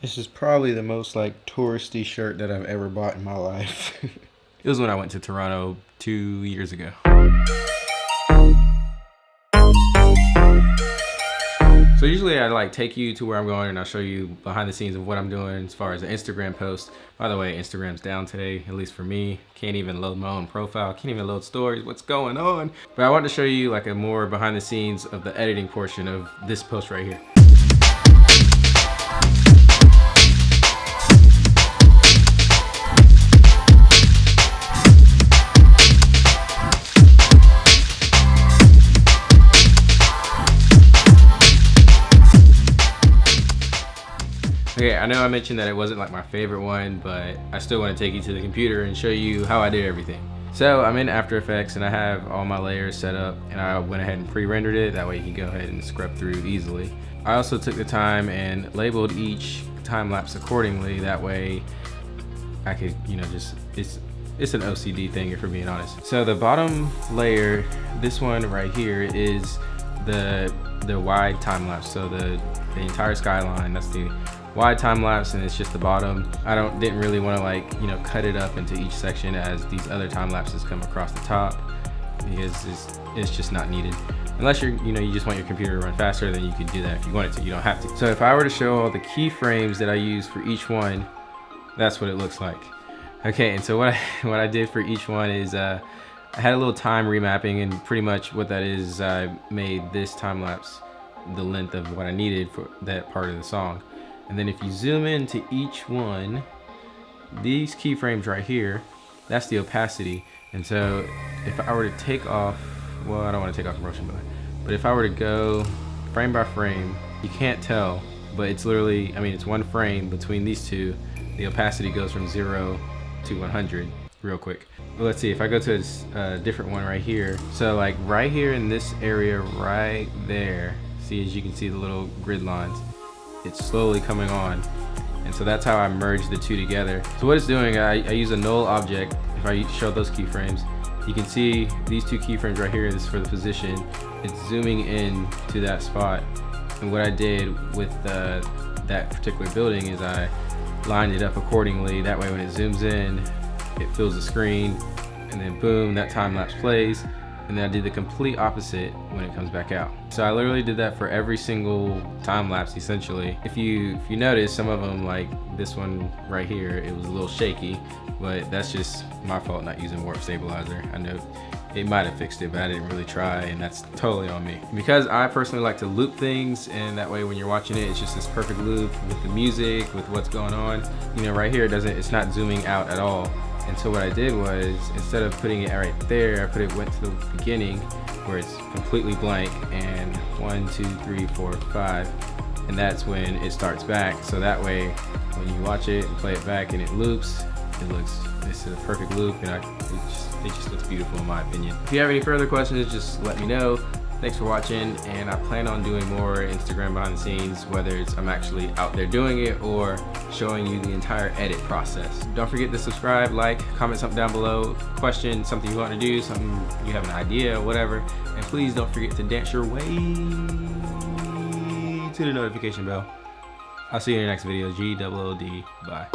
This is probably the most like touristy shirt that I've ever bought in my life. it was when I went to Toronto two years ago. So usually I like take you to where I'm going and I'll show you behind the scenes of what I'm doing as far as an Instagram post. By the way, Instagram's down today, at least for me. Can't even load my own profile, can't even load stories, what's going on? But I wanted to show you like a more behind the scenes of the editing portion of this post right here. Okay, I know I mentioned that it wasn't like my favorite one, but I still want to take you to the computer and show you how I did everything. So I'm in After Effects and I have all my layers set up and I went ahead and pre-rendered it. That way you can go ahead and scrub through easily. I also took the time and labeled each time lapse accordingly. That way I could, you know, just, it's, it's an OCD thing if we're being honest. So the bottom layer, this one right here is the the wide time lapse. So the, the entire skyline, that's the wide time lapse and it's just the bottom. I don't didn't really want to like, you know, cut it up into each section as these other time lapses come across the top because it's, it's just not needed. Unless you're, you know, you just want your computer to run faster, then you can do that if you wanted to, you don't have to. So if I were to show all the keyframes that I use for each one, that's what it looks like. Okay, and so what I, what I did for each one is uh, I had a little time remapping and pretty much what that is, I made this time lapse the length of what I needed for that part of the song. And then if you zoom into each one, these keyframes right here, that's the opacity. And so if I were to take off, well, I don't want to take off the motion blur, but if I were to go frame by frame, you can't tell, but it's literally, I mean, it's one frame between these two. The opacity goes from zero to 100 real quick. But let's see, if I go to a different one right here. So like right here in this area right there, see as you can see the little grid lines, it's slowly coming on. And so that's how I merge the two together. So what it's doing, I, I use a null object. If I show those keyframes, you can see these two keyframes right here. This for the position. It's zooming in to that spot. And what I did with uh, that particular building is I lined it up accordingly. That way when it zooms in, it fills the screen and then boom, that time lapse plays and then I did the complete opposite when it comes back out. So I literally did that for every single time lapse essentially. If you if you notice some of them like this one right here, it was a little shaky, but that's just my fault not using warp stabilizer. I know it might have fixed it, but I didn't really try and that's totally on me. Because I personally like to loop things and that way when you're watching it, it's just this perfect loop with the music, with what's going on. You know, right here, it doesn't, it's not zooming out at all. And so what I did was, instead of putting it right there, I put it went to the beginning where it's completely blank and one, two, three, four, five. And that's when it starts back. So that way, when you watch it and play it back and it loops, it looks, it's a perfect loop and I, it, just, it just looks beautiful in my opinion. If you have any further questions, just let me know. Thanks for watching, and I plan on doing more Instagram behind the scenes, whether it's I'm actually out there doing it or showing you the entire edit process. Don't forget to subscribe, like, comment something down below, question, something you want to do, something you have an idea, or whatever. And please don't forget to dance your way to the notification bell. I'll see you in the next video. G-O-O-D. Bye.